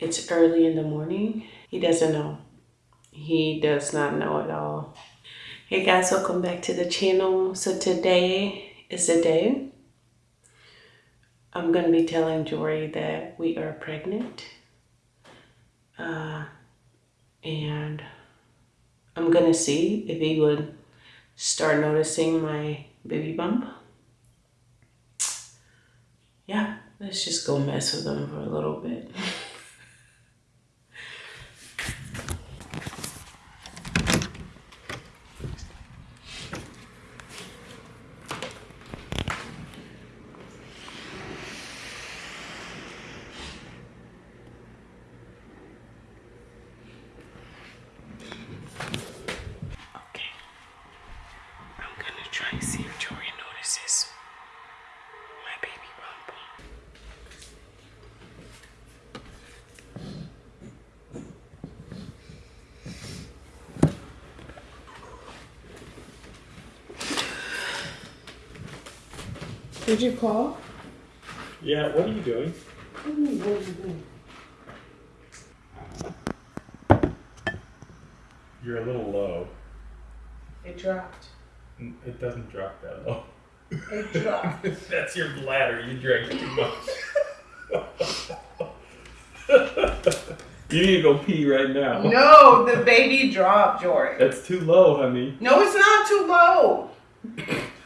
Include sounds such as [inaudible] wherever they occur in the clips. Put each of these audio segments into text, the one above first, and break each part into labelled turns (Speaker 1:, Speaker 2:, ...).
Speaker 1: It's early in the morning. He doesn't know. He does not know at all. Hey guys, welcome back to the channel. So today is the day I'm gonna be telling Jory that we are pregnant. Uh, and I'm gonna see if he would start noticing my baby bump. Yeah, let's just go mess with him for a little bit. [laughs] Okay. I'm gonna try and see if Jory notices my baby bump. Did you call?
Speaker 2: Yeah, what are you doing? You're a little low.
Speaker 1: It dropped.
Speaker 2: N- It doesn't drop that low.
Speaker 1: It [laughs] dropped.
Speaker 2: That's your bladder. You drank too much. [laughs] you need to go pee right now.
Speaker 1: no, the baby dropped, Jory.
Speaker 2: That's too low, honey.
Speaker 1: No, it's not too low.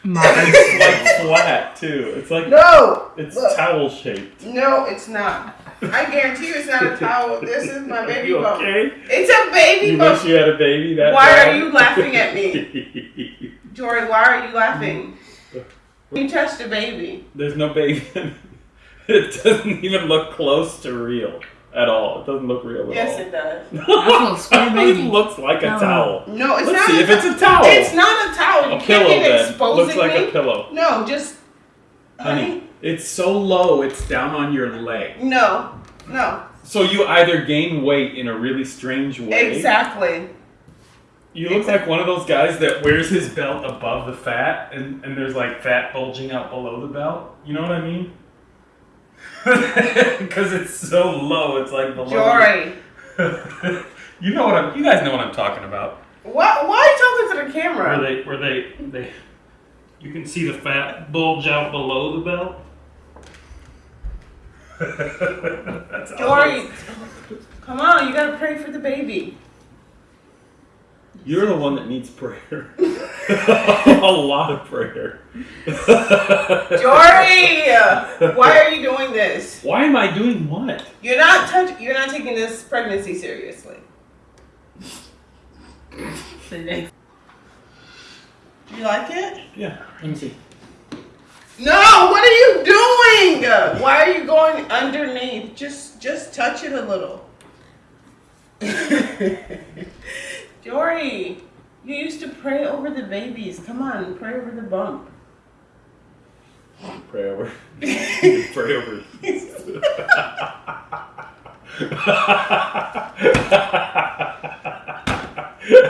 Speaker 2: It's like flat too. It's like
Speaker 1: No.
Speaker 2: it's
Speaker 1: Look.
Speaker 2: towel shaped.
Speaker 1: No, it's not. I guarantee you it's not a towel. This is my baby
Speaker 2: you
Speaker 1: bump.
Speaker 2: okay?
Speaker 1: It's a baby
Speaker 2: You
Speaker 1: bump.
Speaker 2: wish you had a baby that
Speaker 1: Why
Speaker 2: bad?
Speaker 1: are you laughing at me? [laughs] Jory, why are you laughing? You touched a baby.
Speaker 2: There's no baby. [laughs] it doesn't even look close to real at all. It doesn't look real at
Speaker 1: Yes,
Speaker 2: all.
Speaker 1: it does.
Speaker 3: a [laughs] square
Speaker 2: it looks like a
Speaker 3: No.
Speaker 2: towel.
Speaker 1: No, it's
Speaker 2: Let's
Speaker 1: not.
Speaker 2: see
Speaker 1: a
Speaker 2: if it's a towel.
Speaker 1: It's not a towel. You
Speaker 2: a
Speaker 1: can't
Speaker 2: pillow
Speaker 1: get
Speaker 2: then.
Speaker 1: exposing
Speaker 2: Looks like
Speaker 1: me.
Speaker 2: a pillow.
Speaker 1: No, just
Speaker 2: Honey,
Speaker 1: honey.
Speaker 2: it's so low, it's down on your leg.
Speaker 1: No, no.
Speaker 2: So you either gain weight in a really strange way.
Speaker 1: Exactly.
Speaker 2: You look like one of those guys that wears his belt above the fat, and, and there's like fat bulging out below the belt. You know what I mean? [laughs] Because it's so low, it's like below.
Speaker 1: Jory, [laughs]
Speaker 2: you know what I'm. You guys know what I'm talking about.
Speaker 1: what? Why are you talking to the camera?
Speaker 2: Where they, where they, they. You can see the fat bulge out below the belt. [laughs] That's
Speaker 1: Jory, come on. You gotta pray for the baby.
Speaker 2: You're the one that needs prayer. [laughs] [laughs] a lot of prayer. [laughs]
Speaker 1: Jory, why are you doing this?
Speaker 2: Why am I doing what?
Speaker 1: You're not touch. You're not taking this pregnancy seriously. Do you like it?
Speaker 2: Yeah, let me see.
Speaker 1: No. What are you doing? Why are you going underneath? Just, just touch it a little. Jory, you used to pray over the babies. Come on, pray over the bump.
Speaker 2: Pray over. [laughs] pray over.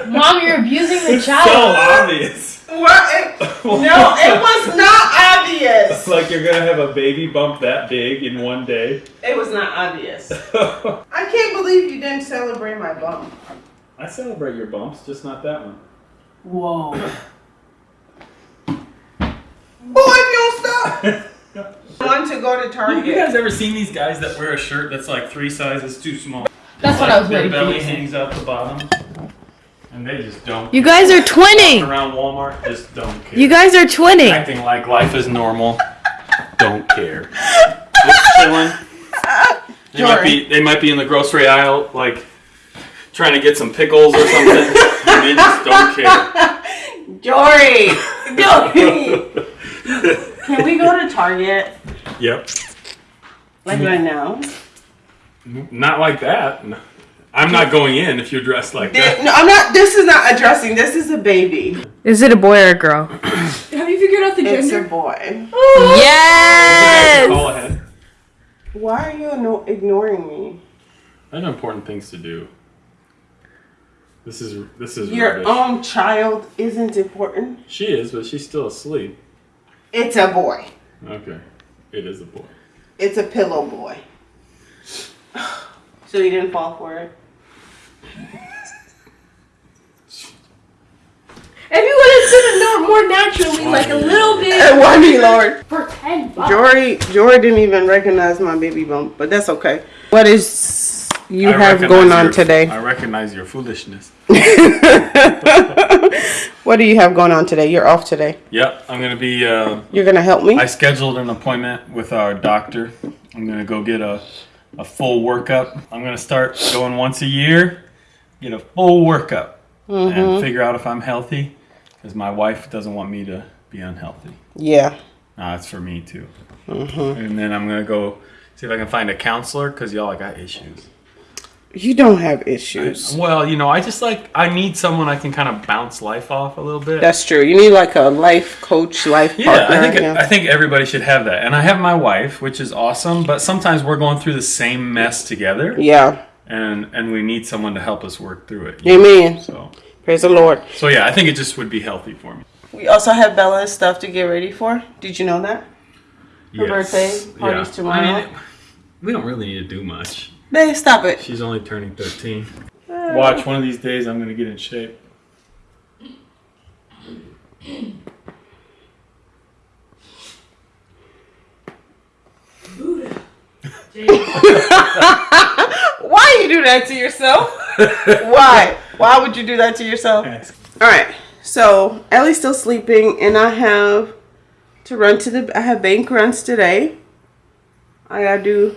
Speaker 3: Mom, you're abusing the child.
Speaker 2: It's so obvious.
Speaker 1: What? It- no, it was not obvious.
Speaker 2: It's [laughs] like you're gonna have a baby bump that big in one day.
Speaker 1: It was not obvious. [laughs] I can't believe you didn't celebrate my bump.
Speaker 2: I celebrate your bumps, just not that one.
Speaker 3: Whoa.
Speaker 1: Boy, if you don't stop. [laughs] Want to go to Target.
Speaker 2: You guys ever seen these guys that wear a shirt that's like three sizes too small?
Speaker 3: That's what I was
Speaker 2: Their
Speaker 3: waiting for
Speaker 2: belly
Speaker 3: you to say.
Speaker 2: hangs out the bottom, and they just don't.
Speaker 4: You guys are
Speaker 2: Walking
Speaker 4: twinning.
Speaker 2: around Walmart, just don't care.
Speaker 4: You guys are twinning.
Speaker 2: acting like life is normal. Don't care. [laughs] Just chilling. They might be they might be in the grocery aisle, like trying to get some pickles or something, and they just don't care. [laughs]
Speaker 1: Jory, Jory. [laughs] Can we go to Target
Speaker 2: Yep.
Speaker 1: like right now?
Speaker 2: Not like that. No. I'm not going in if you're dressed like
Speaker 1: Th-
Speaker 2: that.
Speaker 1: No, I'm not. This is not addressing. This is a baby.
Speaker 4: Is it a boy or a girl? [clears throat]
Speaker 3: Have you figured out the
Speaker 1: It's a
Speaker 3: gender?
Speaker 1: boy. Oh!
Speaker 4: Yes.
Speaker 2: Call ahead.
Speaker 1: Why are you no- ignoring me?
Speaker 2: I have important things to do. This is this is
Speaker 1: Your
Speaker 2: rubbish.
Speaker 1: own child isn't important.
Speaker 2: She is, but she's still asleep.
Speaker 1: It's a boy.
Speaker 2: Okay, it is a boy.
Speaker 1: It's a pillow boy. So you didn't fall for it.
Speaker 3: If you would have said it no- more naturally, like a little [laughs] bit
Speaker 1: Why me, Lord?
Speaker 3: for ten bucks.
Speaker 1: Jory, Jory didn't even recognize my baby bump, but that's okay. What is you
Speaker 2: I
Speaker 1: have going on
Speaker 2: your-
Speaker 1: today?
Speaker 2: I recognize your foolishness. [laughs]
Speaker 1: what do you have going on today? You're off today.
Speaker 2: Yep, I'm gonna be. Uh,
Speaker 1: You're gonna help me?
Speaker 2: I scheduled an appointment with our doctor. I'm gonna go get a a full workup. I'm gonna start going once a year, get a full workup,
Speaker 1: Mm-hmm.
Speaker 2: and figure out if I'm healthy. Because my wife doesn't want me to be unhealthy.
Speaker 1: yeah.
Speaker 2: Nah, it's for me too.
Speaker 1: Mm-hmm.
Speaker 2: And then I'm gonna go see if I can find a counselor because y'all I got issues.
Speaker 1: You don't have issues.
Speaker 2: Well, you know, I just like I need someone I can kind of bounce life off a little bit.
Speaker 1: That's true. You need like a life coach, life
Speaker 2: yeah,
Speaker 1: partner.
Speaker 2: I think
Speaker 1: yeah.
Speaker 2: I think everybody should have that. And I have my wife, which is awesome. But sometimes we're going through the same mess together,
Speaker 1: yeah.
Speaker 2: and and we need someone to help us work through it.
Speaker 1: Amen.
Speaker 2: So
Speaker 1: Praise the Lord.
Speaker 2: so yeah, I think it just would be healthy for me.
Speaker 1: We also have Bella's stuff to get ready for. Did you know that? Her
Speaker 2: Yes.
Speaker 1: birthday party's
Speaker 2: Yeah.
Speaker 1: tomorrow.
Speaker 2: I mean, we don't really need to do much.
Speaker 1: Babe, stop it.
Speaker 2: She's only turning 13. Uh. Watch one of these days. I'm gonna get in shape. Buddha. [laughs]
Speaker 1: Why you do that to yourself? [laughs] Why? Why would you do that to yourself? All right. So Ellie's still sleeping, and I have to run to the. I have bank runs today. I gotta do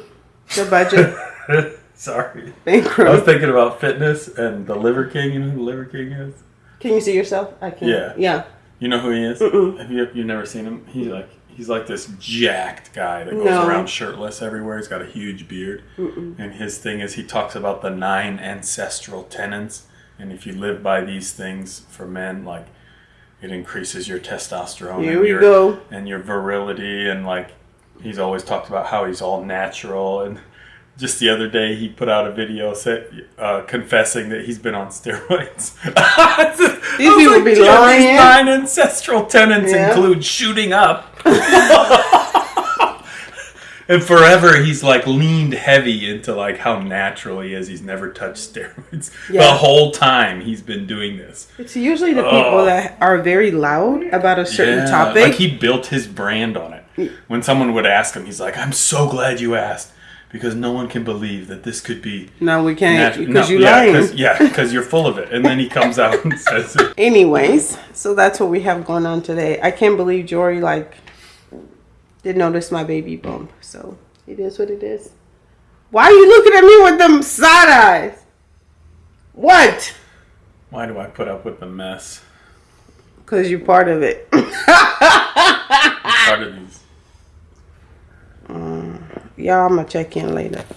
Speaker 1: the budget [laughs] [laughs]
Speaker 2: Sorry. I was thinking about fitness and the Liver King. You know who the Liver King is?
Speaker 1: Can you see yourself? I can.
Speaker 2: Yeah.
Speaker 1: Yeah.
Speaker 2: You know who he is?
Speaker 1: Mm-mm.
Speaker 2: Have you you never seen him? He's like he's like this jacked guy that goes
Speaker 1: No.
Speaker 2: around shirtless everywhere. He's got a huge beard, and his thing is he talks about the nine ancestral tenets, and if you live by these things for men, like it increases your testosterone
Speaker 1: Here
Speaker 2: and
Speaker 1: we
Speaker 2: your
Speaker 1: go.
Speaker 2: and your virility, and like he's always talked about how he's all natural and. Just the other day, he put out a video say, uh, confessing that he's been on steroids. [laughs] These
Speaker 1: people be lying.
Speaker 2: These nine ancestral tenants
Speaker 1: Yeah.
Speaker 2: include shooting up. [laughs] and forever, he's like leaned heavy into like how natural he is. He's never touched steroids. [laughs] The whole time he's been doing this.
Speaker 1: It's usually the people that are very loud about a certain
Speaker 2: Yeah,
Speaker 1: topic.
Speaker 2: Like he built his brand on it. When someone would ask him, he's like, "I'm so glad you asked." Because no one can believe that this could be
Speaker 1: no, we can't
Speaker 2: natu-
Speaker 1: because
Speaker 2: no,
Speaker 1: you
Speaker 2: yeah,
Speaker 1: lying.
Speaker 2: 'cause- yeah, because you're full of it, and then he comes out and [laughs] says it.
Speaker 1: Anyways, so that's what we have going on today. I can't believe Jory like did notice my baby bump. So it is what it is. Why are you looking at me with them side eyes? What?
Speaker 2: Why do I put up with the mess?
Speaker 1: Because you're part of it. [laughs]
Speaker 2: Part of these.
Speaker 1: Y'all, I'm gonna check in later.